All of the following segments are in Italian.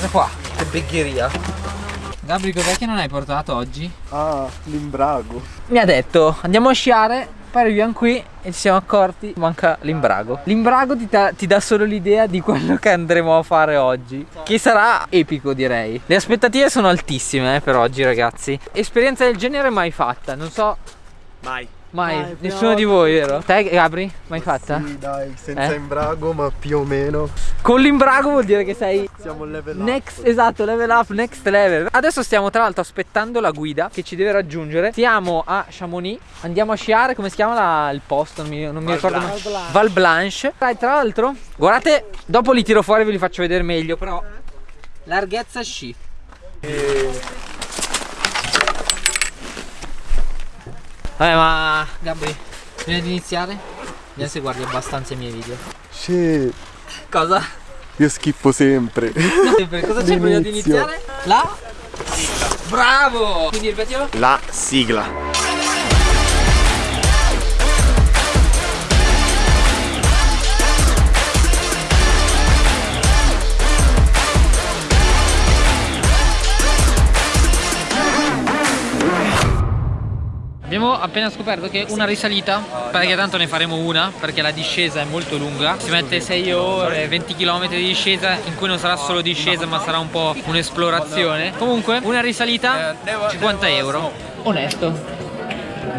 Guarda qua, che begheria. Gabri, cos'è che non hai portato oggi? Ah, l'imbrago. Mi ha detto, andiamo a sciare, poi arriviamo qui e ci siamo accorti manca l'imbrago. L'imbrago ti, ti dà solo l'idea di quello che andremo a fare oggi, che sarà epico direi. Le aspettative sono altissime eh, per oggi ragazzi. Esperienza del genere mai fatta, non so... Mai. Mai, Dai, nessuno di voi, vero? Te Gabri? Mai fatta? Sì, dai, senza eh? imbrago, ma più o meno. Con l'imbrago vuol dire che sei Siamo level next, up. Esatto, level up, next level. Adesso stiamo tra l'altro aspettando la guida che ci deve raggiungere. Siamo a Chamonix, andiamo a sciare, come si chiama la, il posto? Non mi, non mi ricordo mai. Val Blanche. Dai, tra l'altro, guardate, dopo li tiro fuori e ve li faccio vedere meglio, però larghezza sci. E... Vabbè ma Gabri, prima di iniziare, vediamo se guardi abbastanza i miei video. Sì. Cosa? Io schippo sempre. sempre. Cosa c'è prima di iniziare? La sigla. Bravo! Quindi ripetilo. La sigla. Appena scoperto che una risalita, perché tanto ne faremo una, perché la discesa è molto lunga, si mette 6 ore, 20 km di discesa, in cui non sarà solo discesa ma sarà un po' un'esplorazione. Comunque, una risalita, 50 euro. Onesto.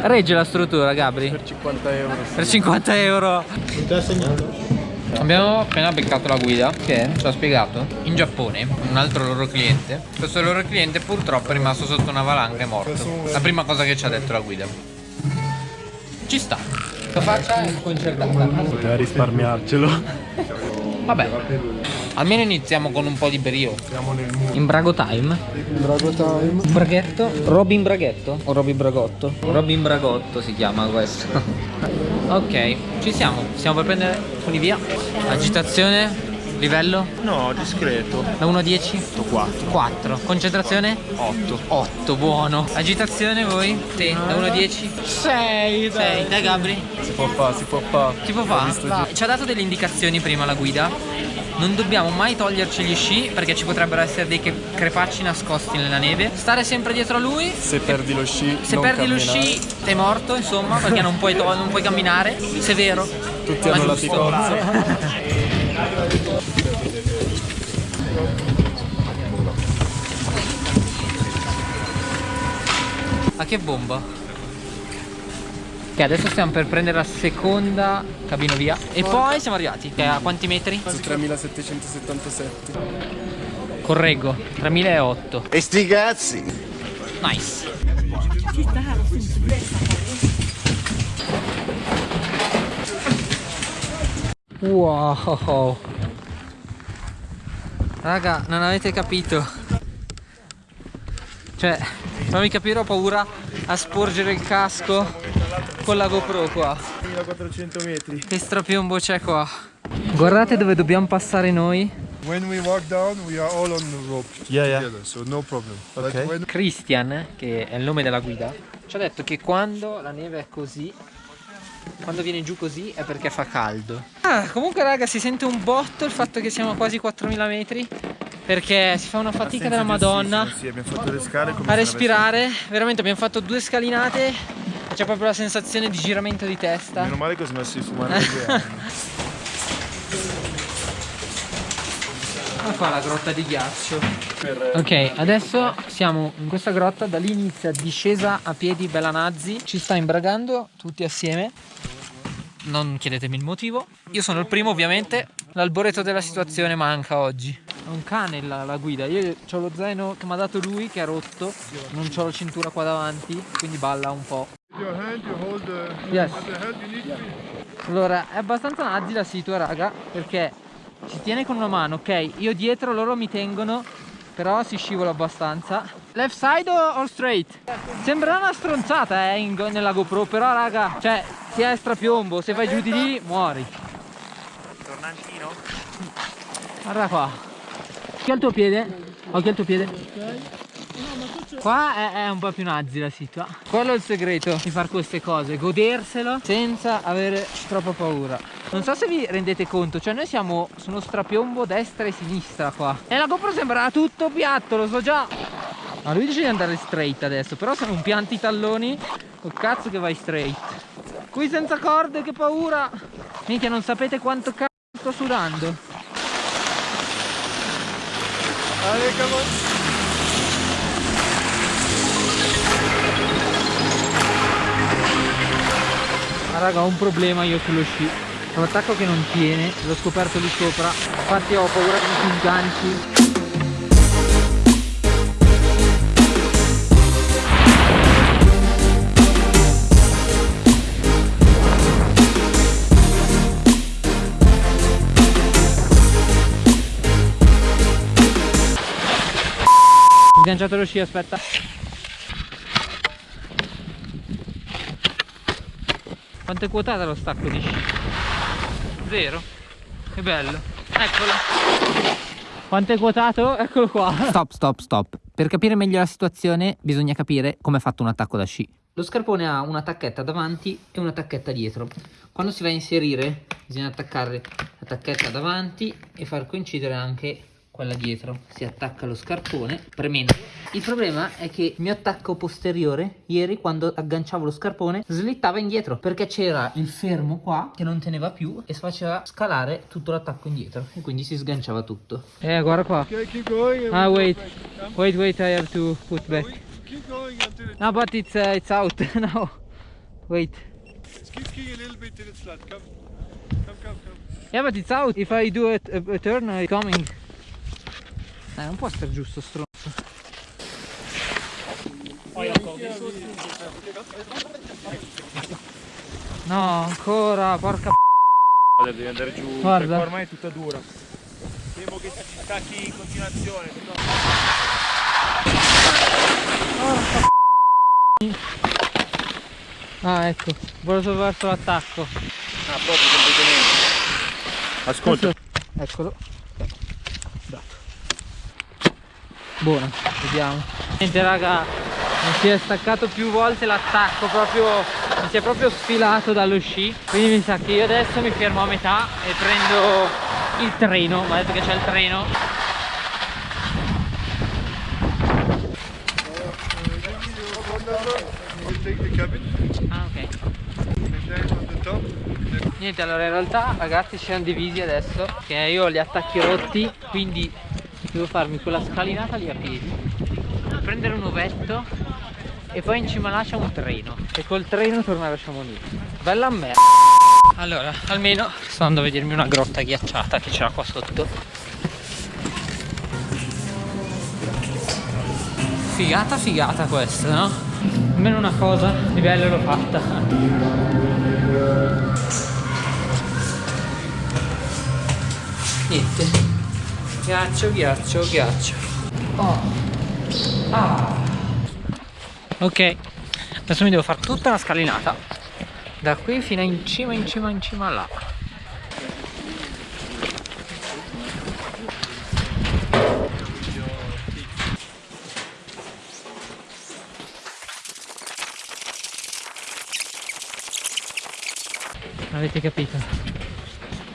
Regge la struttura, Gabri? Per 50 euro. Per 50 euro. Non segnato? Abbiamo appena beccato la guida che ci ha spiegato in Giappone un altro loro cliente questo loro cliente purtroppo è rimasto sotto una valanga e è morto la prima cosa che ci ha detto la guida ci sta la faccia è concertata poteva risparmiarcelo vabbè Almeno iniziamo con un po' di brio. Siamo nel mood. Imbrago time. Imbrago time. Un braghetto. Robin Braghetto o Robin Bragotto? Robin Bragotto si chiama questo. ok, ci siamo. Stiamo per prendere funivia. Agitazione. Livello? No, discreto. Da 1 a 10? 4. 4. Concentrazione? 8. 8, buono. Agitazione voi? Sì, da 1 a 10? 6. 6. Dai Gabri? Si può fare, si può fare. Si può fare? Ci ha dato delle indicazioni prima la guida non dobbiamo mai toglierci gli sci perché ci potrebbero essere dei crepacci nascosti nella neve stare sempre dietro a lui se perdi lo sci se perdi camminare. lo sci sei morto insomma perché non puoi, non puoi camminare severo tutti hanno la ticozza ma che bomba Ok, adesso stiamo per prendere la seconda cabina via. E poi siamo arrivati. Okay, a quanti metri? Su 3777. Correggo, 3008. E sti cazzi! Nice. Wow. Raga, non avete capito. Cioè, fammi capire, ho paura a sporgere il casco con la GoPro qua 1400 metri che strapiombo c'è qua guardate dove dobbiamo passare noi When we walk down we are all on the rope yeah, yeah. together so no problem okay. when... Christian che è il nome della guida ci ha detto che quando la neve è così quando viene giù così è perché fa caldo ah, comunque raga si sente un botto il fatto che siamo a quasi 4000 metri perché si fa una fatica della madonna sì, abbiamo fatto le scale a respirare veramente abbiamo fatto due scalinate c'è proprio la sensazione di giramento di testa. Meno male che ho smesso di fumare. Ma qua la grotta di ghiaccio. Ok, adesso siamo in questa grotta, da lì inizia discesa a piedi bella nazzi. Ci sta imbragando tutti assieme. Non chiedetemi il motivo. Io sono il primo ovviamente. L'alboreto della situazione manca oggi. È un cane la, la guida. Io ho lo zaino che mi ha dato lui che è rotto. Non ho la cintura qua davanti, quindi balla un po'. Yes. Allora, è abbastanza nazzi la situa, raga, perché si tiene con una mano, ok? Io dietro, loro mi tengono, però si scivola abbastanza. Left side o straight? Sembra una stronzata, eh, in, nella GoPro, però, raga, cioè, si è strapiombo, se vai giù di lì, muori. Tornantino? Guarda qua. Occhio al tuo piede. Occhio al tuo piede. Qua è, è, un po' più nazi la situa. Quello è il segreto di fare queste cose, goderselo senza avere troppa paura. Non so se vi rendete conto, cioè noi siamo su uno strapiombo destra e sinistra qua. E la GoPro sembra tutto piatto, lo so già. Ma lui dice di andare straight adesso, però se non pianti i talloni, col cazzo che vai straight. Qui senza corde, che paura. Minchia, non sapete quanto cazzo sto sudando. Allez, come Ma raga ho un problema io sullo sci Ho un attacco che non tiene L'ho scoperto lì sopra. Infatti ho paura che mi si sganci Sganciato lo sci aspetta. Quanto è quotata lo stacco di sci? Zero? Che bello. Eccolo. Quanto è quotato? Eccolo qua. Stop, stop, stop. Per capire meglio la situazione bisogna capire come è fatto un attacco da sci. Lo scarpone ha una tacchetta davanti e una tacchetta dietro. Quando si va a inserire bisogna attaccare la tacchetta davanti e far coincidere anche quella dietro si attacca lo scarpone premendo il problema è che il mio attacco posteriore ieri quando agganciavo lo scarpone slittava indietro perché c'era il fermo qua che non teneva più e si faceva scalare tutto l'attacco indietro e quindi si sganciava tutto eh guarda qua Okay, keep going. and ah wait wait wait I have to put back Keep going until it. no but it's, uh, it's out now wait Just keep kicking a little bit till it's flat. Come. Come, come, come. yeah but it's out if I do a, a, a turn it's coming eh non può essere giusto stronzo No, ancora, porca p***a. Devi andare giù, Guarda. perché ormai è tutta dura. Temo che si stacchi in continuazione. Ah, ecco, volevo solo verso l'attacco. Ah, proprio completamente. Ascolta, Eccolo. Dato. Buona, vediamo. Niente raga, mi si è staccato più volte l'attacco, proprio mi si è proprio sfilato dallo sci. Quindi mi sa che io adesso mi fermo a metà e prendo il treno. Mi detto che c'è il treno. Ah, Niente, allora in realtà ragazzi ci siamo divisi adesso che io ho gli attacchi rotti, quindi devo farmi quella scalinata lì a piedi, prendere un ovetto e poi in cima là c'è un treno e col treno tornare a Chamonix. Bella merda. Allora, almeno sto andando a vedermi una grotta ghiacciata che c'era qua sotto. Figata figata questa, no? Almeno una cosa di bello l'ho fatta. Ghiaccio, ghiaccio, ghiaccio. Oh. Ah. Ok. Adesso mi devo fare tutta una scalinata. Da qui fino in cima, in cima, in cima là. Avete capito?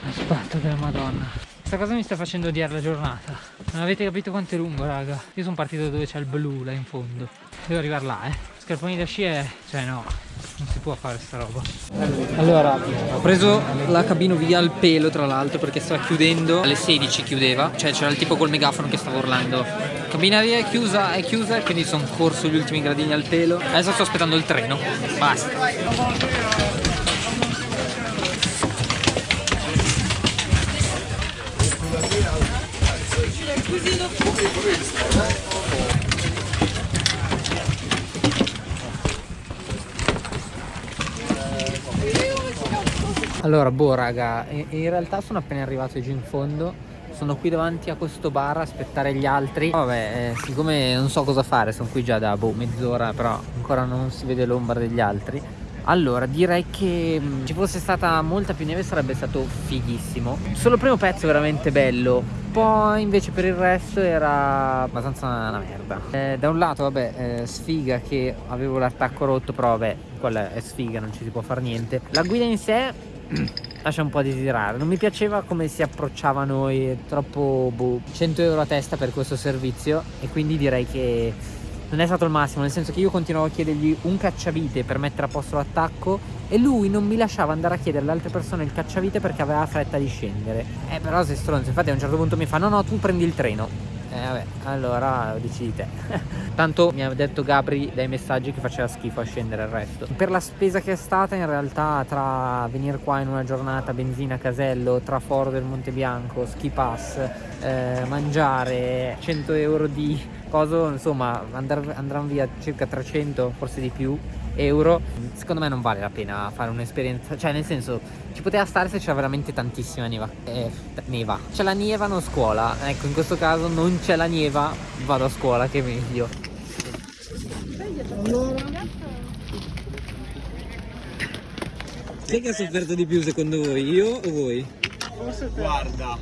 Aspetta della madonna Questa cosa mi sta facendo odiare la giornata. Non avete capito quanto è lungo raga. Io sono partito dove c'è il blu là in fondo. Devo arrivare là eh. Scarponi da sci è... Cioè no Non si può fare sta roba. Allora Ho preso la cabina via al pelo tra l'altro Perché stava chiudendo. Alle 16 chiudeva. Cioè c'era il tipo col megafono che stava urlando. Cabina via è chiusa È chiusa Quindi sono corso gli ultimi gradini al pelo. Adesso sto aspettando il treno. Basta Allora, boh raga, in realtà sono appena arrivato giù in fondo. Sono qui davanti a questo bar a aspettare gli altri. Vabbè, eh, siccome non so cosa fare, sono qui già da boh, mezz'ora Però ancora non si vede l'ombra degli altri. Allora, direi che mh, ci fosse stata molta più neve sarebbe stato fighissimo. Solo il primo pezzo è veramente bello Poi invece per il resto era abbastanza una merda Eh, Da un lato, vabbè, eh, sfiga che avevo l'attacco rotto Però vabbè, quella è sfiga, non ci si può fare niente La guida in sé lascia un po' a desiderare. Non mi piaceva come si approcciava a noi, troppo boh, 100 euro a testa per questo servizio e quindi direi che non è stato il massimo, nel senso che io continuavo a chiedergli un cacciavite per mettere a posto l'attacco e lui non mi lasciava andare a chiedere alle altre persone il cacciavite perché aveva fretta di scendere. Eh però sei stronzo, infatti a un certo punto mi fa no no tu prendi il treno. Eh vabbè, allora decidi te. Tanto mi ha detto Gabri dai messaggi che faceva schifo a scendere il resto. Per la spesa che è stata in realtà tra venire qua in una giornata, benzina, casello, tra Foro del Monte Bianco, ski pass, eh, mangiare, 100 euro di coso, insomma andranno via circa 300, forse di più euro secondo me non vale la pena fare un'esperienza cioè nel senso ci poteva stare se c'era veramente tantissima neva eh, neva. C'è la nieva non scuola. Ecco in questo caso non c'è la nieva vado a scuola che è meglio. Chi è che ha sofferto di più secondo voi? Io o voi? Guarda,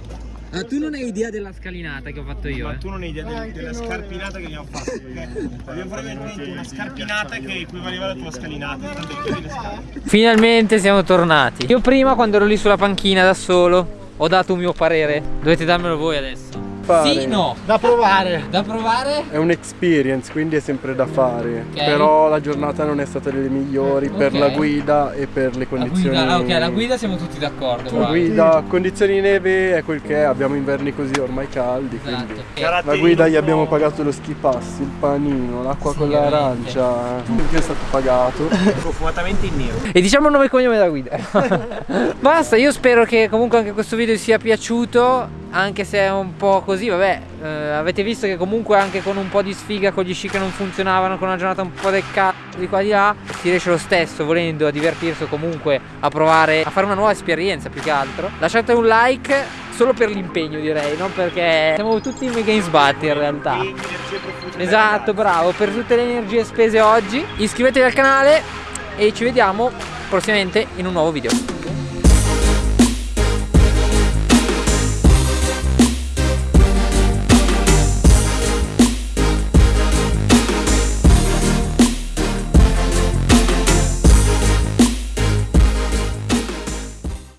Ah, tu non hai idea della scalinata che ho fatto io, ma eh? tu non hai idea del- della scarpinata che abbiamo fatto. abbiamo veramente una scarpinata che equivaleva alla tua scalinata. Finalmente siamo tornati. Io prima quando ero lì sulla panchina da solo ho dato un mio parere. Dovete darmelo voi adesso. Fare. Sì, no. Da provare. Da provare? È un experience, quindi è sempre da fare. Ok. Però la giornata non è stata delle migliori per Ok. la guida e per le La condizioni. guida, ah, ok, la guida siamo tutti d'accordo. La guida, condizioni di neve è quel che è, abbiamo inverni così ormai caldi, quindi. Esatto. La guida gli abbiamo pagato lo ski pass, il panino, l'acqua Sì, con l'arancia, che è stato pagato. Profumatamente in nero. E diciamo il nome e cognome della guida. Basta, io spero che comunque anche questo video vi sia piaciuto. Anche se è un po' così, vabbè, eh, avete visto che comunque anche con un po' di sfiga, con gli sci che non funzionavano, con una giornata un po' del cazzo di qua di là, si riesce lo stesso volendo a divertirsi o comunque a provare a fare una nuova esperienza più che altro. Lasciate un like solo per l'impegno direi, non perché siamo tutti mega in sbatti in realtà. Esatto, bravo, per tutte le energie spese oggi. Iscrivetevi al canale e ci vediamo prossimamente in un nuovo video.